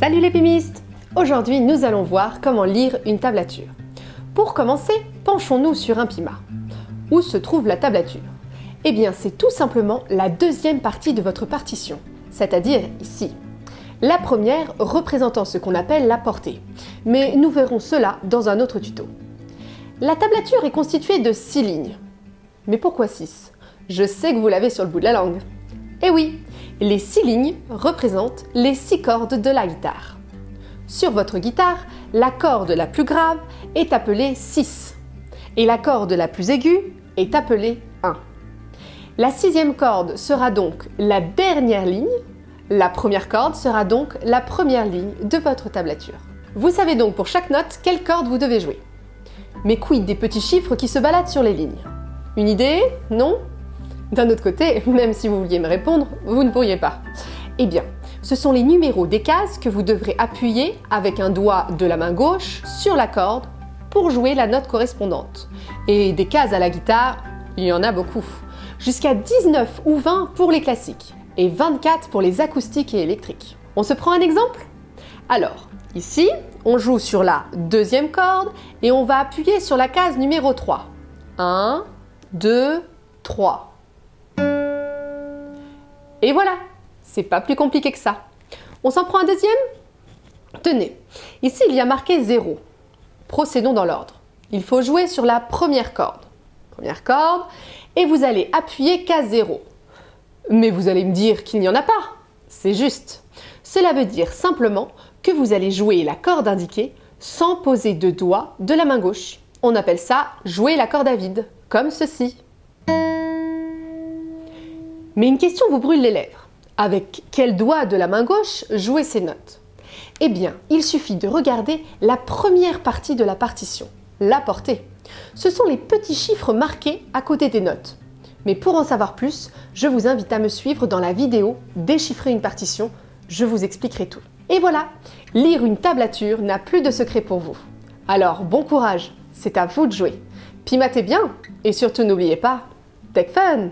Salut les pimistes Aujourd'hui, nous allons voir comment lire une tablature. Pour commencer, penchons-nous sur un pima. Où se trouve la tablature? Eh bien, c'est tout simplement la deuxième partie de votre partition, c'est-à-dire ici. La première représentant ce qu'on appelle la portée, mais nous verrons cela dans un autre tuto. La tablature est constituée de 6 lignes. Mais pourquoi 6 Je sais que vous l'avez sur le bout de la langue. Eh oui, les 6 lignes représentent les 6 cordes de la guitare. Sur votre guitare, la corde la plus grave est appelée 6 et la corde la plus aiguë est appelée 1. La sixième corde sera donc la dernière ligne, la première corde sera donc la première ligne de votre tablature. Vous savez donc pour chaque note quelle corde vous devez jouer. Mais quid des petits chiffres qui se baladent sur les lignes? Une idée? Non? D'un autre côté, même si vous vouliez me répondre, vous ne pourriez pas. Eh bien, ce sont les numéros des cases que vous devrez appuyer avec un doigt de la main gauche sur la corde pour jouer la note correspondante. Et des cases à la guitare, il y en a beaucoup. Jusqu'à 19 ou 20 pour les classiques et 24 pour les acoustiques et électriques. On se prend un exemple? Alors, ici, on joue sur la deuxième corde et on va appuyer sur la case numéro 3. 1, 2, 3. Et voilà, c'est pas plus compliqué que ça. On s'en prend un deuxième? Tenez, ici il y a marqué 0. Procédons dans l'ordre. Il faut jouer sur la première corde. Première corde, et vous allez appuyer case 0. Mais vous allez me dire qu'il n'y en a pas. C'est juste. Cela veut dire simplement que vous allez jouer la corde indiquée sans poser de doigt de la main gauche. On appelle ça jouer la corde à vide, comme ceci. Mais une question vous brûle les lèvres. Avec quel doigt de la main gauche jouer ces notes? Eh bien, il suffit de regarder la première partie de la partition, la portée. Ce sont les petits chiffres marqués à côté des notes. Mais pour en savoir plus, je vous invite à me suivre dans la vidéo Déchiffrer une partition, je vous expliquerai tout. Et voilà, lire une tablature n'a plus de secret pour vous. Alors bon courage, c'est à vous de jouer. Pimatez bien et surtout n'oubliez pas, Tech Fun